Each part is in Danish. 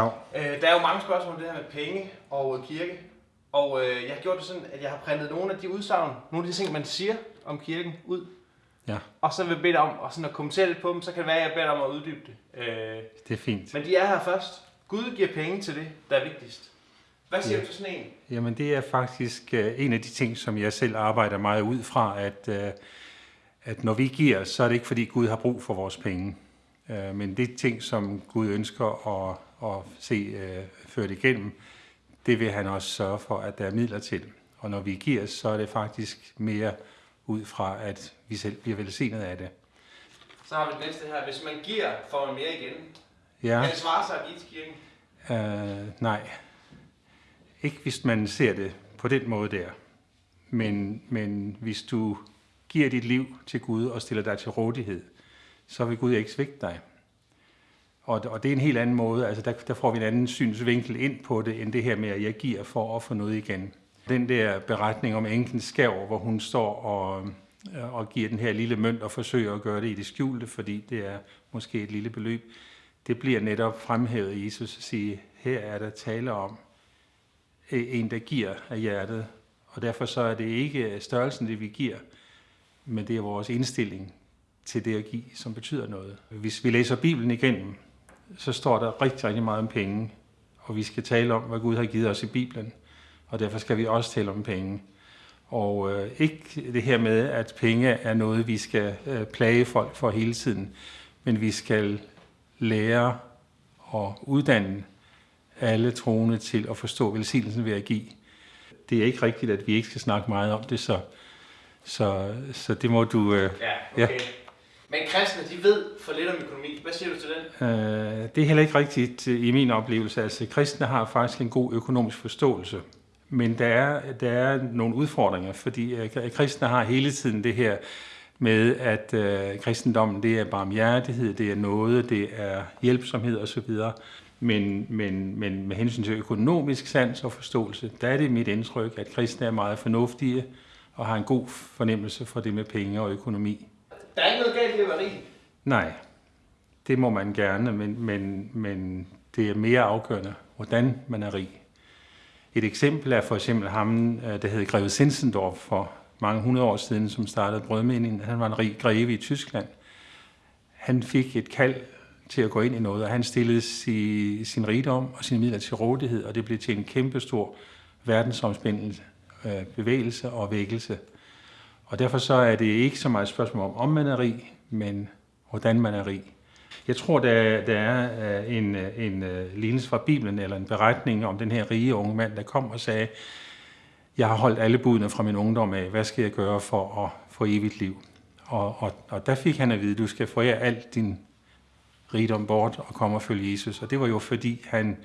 Dag. Øh, der er jo mange spørgsmål om det her med penge og kirke. Og øh, jeg har gjort det sådan, at jeg har printet nogle af de udsagn, nogle af de ting, man siger om kirken ud. Ja, Og så vil jeg bede dig om at, sådan at kommentere lidt på dem, så kan det være, at jeg beder dig om at uddybe det. Øh, det er fint. men de er her først. Gud giver penge til det, der er vigtigst. Hvad siger Ja. du til sådan en? Jamen det er faktisk øh, en af de ting, som jeg selv arbejder meget ud fra, at, øh, at når vi giver, så er det ikke fordi Gud har brug for vores penge. Øh, Men det er ting, som Gud ønsker at, at se øh, ført igennem, det vil han også sørge for, at der er midler til. Og når vi giver, så er det faktisk mere ud fra, at vi selv bliver velsignet af det. Så har vi det næste her. Hvis man giver, får man mere igen. Ja. Kan det svare sig at give til kirken? Øh, nej. Ikke hvis man ser det på den måde der. Men, men hvis du giver dit liv til Gud og stiller dig til rådighed, så vil Gud ikke svigte dig. Og, og det er en helt anden måde, altså der, der får vi en anden synsvinkel ind på det, end det her med, at jeg giver for at få noget igen. Den der beretning om enken skæv, hvor hun står og, øh, og giver den her lille mønt og forsøger at gøre det i det skjulte, fordi det er måske et lille beløb, det bliver netop fremhævet af Jesus at sige, her er der tale om øh, en, der giver af hjertet. Og derfor så er det ikke størrelsen, det vi giver, men det er vores indstilling til det at give, som betyder noget. Hvis vi læser Bibelen igennem, så står der rigtig, rigtig meget om penge, og vi skal tale om, hvad Gud har givet os i Bibelen, og derfor skal vi også tale om penge. Og øh, ikke det her med, at penge er noget, vi skal øh, plage folk for hele tiden, men vi skal lære og uddanne alle troende til at forstå velsignelsen ved at give. Det er ikke rigtigt, at vi ikke skal snakke meget om det, så, så, så det må du... Øh, Ja, okay. Ja. Men kristne, de ved for lidt om økonomi. Hvad siger du til den? Øh, det er heller ikke rigtigt øh, i min oplevelse. Altså, kristne har faktisk en god økonomisk forståelse. Men der er, der er nogle udfordringer, fordi øh, kristne har hele tiden det her med, at øh, kristendommen det er barmhjertighed, det er noget, det er hjælpsomhed osv. Men, men, men med hensyn til økonomisk sans og forståelse, der er det mit indtryk, at kristne er meget fornuftige og har en god fornemmelse for det med penge og økonomi. Der er ikke noget galt i at være rig. Nej, det må man gerne, men, men, men det er mere afgørende, hvordan man er rig. Et eksempel er for eksempel ham, øh, der hed Greve Sinsendorf for mange hundrede år siden, som startede brødmeningen. Han var en rig greve i Tyskland. Han fik et kald til at gå ind i noget, og han stillede si, sin rigdom og sine midler til rådighed, og det blev til en kæmpestor verdensomspændende øh, bevægelse og vækkelse. Og derfor så er det ikke så meget et spørgsmål om, om man er rig, men hvordan man er rig. Jeg tror, der, der er øh, en, øh, en øh, lignelse fra Bibelen, eller en beretning om den her rige unge mand, der kom og sagde, jeg har holdt alle budene fra min ungdom af, hvad skal jeg gøre for at få evigt liv? Og, og, og der fik han at vide, du skal forære alt din rigdom bort og komme og følge Jesus. Og det var jo fordi, han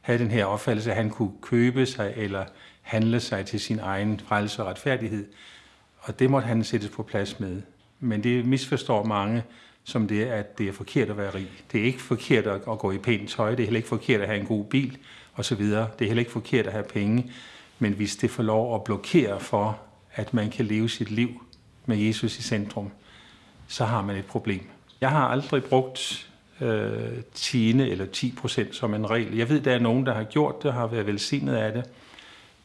havde den her opfattelse, at han kunne købe sig eller handle sig til sin egen frelse og retfærdighed. Og det måtte han sættes på plads med. Men det misforstår mange som det, at det er forkert at være rig. Det er ikke forkert at gå i pænt tøj, det er heller ikke forkert at have en god bil osv. Det er heller ikke forkert at have penge. Men hvis det får lov at blokere for, at man kan leve sit liv med Jesus i centrum, så har man et problem. Jeg har aldrig brugt øh, 10 eller 10 procent som en regel. Jeg ved, der er nogen, der har gjort det og har været velsignet af det.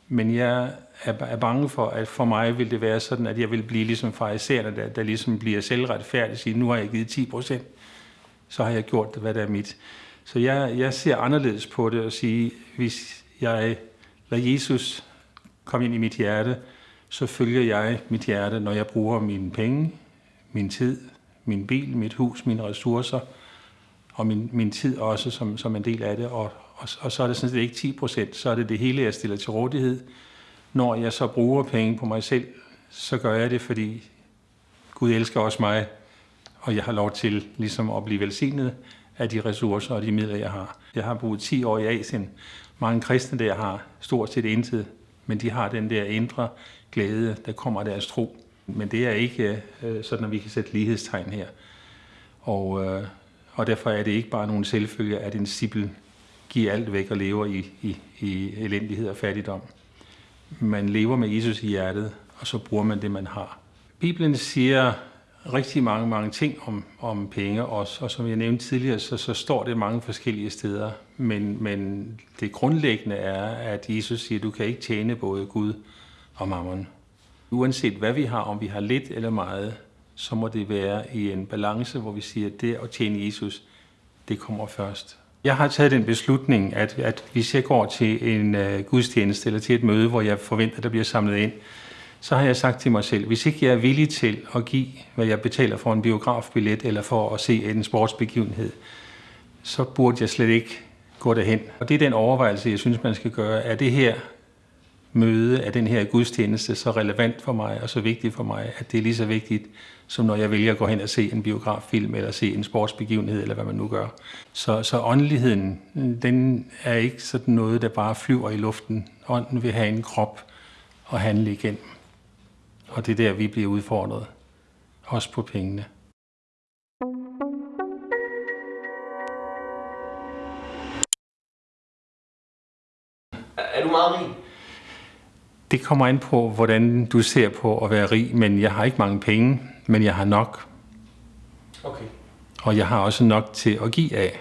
Men jeg er bange for, at for mig vil det være sådan, at jeg vil blive ligesom farisæerne, der, der ligesom bliver selvretfærdig og siger, nu har jeg givet 10 procent, så har jeg gjort det, hvad der er mit. Så jeg, jeg ser anderledes på det og sige, hvis jeg lader Jesus komme ind i mit hjerte, så følger jeg mit hjerte, når jeg bruger mine penge, min tid, min bil, mit hus, mine ressourcer, og min, min tid også som, som en del af det. Og, og, og så er det sådan set ikke 10 procent, så er det det hele, jeg stiller til rådighed. Når jeg så bruger penge på mig selv, så gør jeg det, fordi Gud elsker også mig, og jeg har lov til ligesom at blive velsignet af de ressourcer og de midler, jeg har. Jeg har boet 10 år i Asien. Mange kristne der har stort set intet, men de har den der indre glæde, der kommer af deres tro. Men det er ikke øh, sådan, at vi kan sætte lighedstegn her. Og, øh, og derfor er det ikke bare nogen selvfølge, at en sibbel giver alt væk og lever i, i, i elendighed og fattigdom. Man lever med Jesus i hjertet, og så bruger man det, man har. Bibelen siger rigtig mange, mange ting om, om penge også, og som jeg nævnte tidligere, så, så står det mange forskellige steder. Men, men det grundlæggende er, at Jesus siger, at du kan ikke tjene både Gud og mammon. Uanset hvad vi har, om vi har lidt eller meget, så må det være i en balance, hvor vi siger, at det at tjene Jesus, det kommer først. Jeg har taget den beslutning, at, at hvis jeg går til en uh, gudstjeneste eller til et møde, hvor jeg forventer, at der bliver samlet ind, så har jeg sagt til mig selv, hvis ikke jeg er villig til at give, hvad jeg betaler for en biografbillet eller for at se en sportsbegivenhed, så burde jeg slet ikke gå derhen. Og det er den overvejelse, jeg synes, man skal gøre. Er det her møde, er den her gudstjeneste så relevant for mig og så vigtig for mig, at det er lige så vigtigt, som når jeg vælger at gå hen og se en biograffilm eller se en sportsbegivenhed, eller hvad man nu gør. Så, så åndeligheden, den er ikke sådan noget, der bare flyver i luften. Ånden vil have en krop og handle igennem. Og det er der, vi bliver udfordret. Også på pengene. Det kommer an på, hvordan du ser på at være rig, men jeg har ikke mange penge, men jeg har nok. Okay. Og jeg har også nok til at give af.